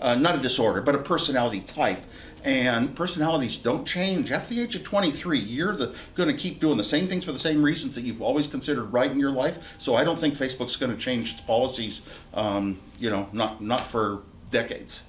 uh, not a disorder, but a personality type. And personalities don't change. After the age of 23, you're going to keep doing the same things for the same reasons that you've always considered right in your life. So I don't think Facebook's going to change its policies, um, you know, not, not for decades.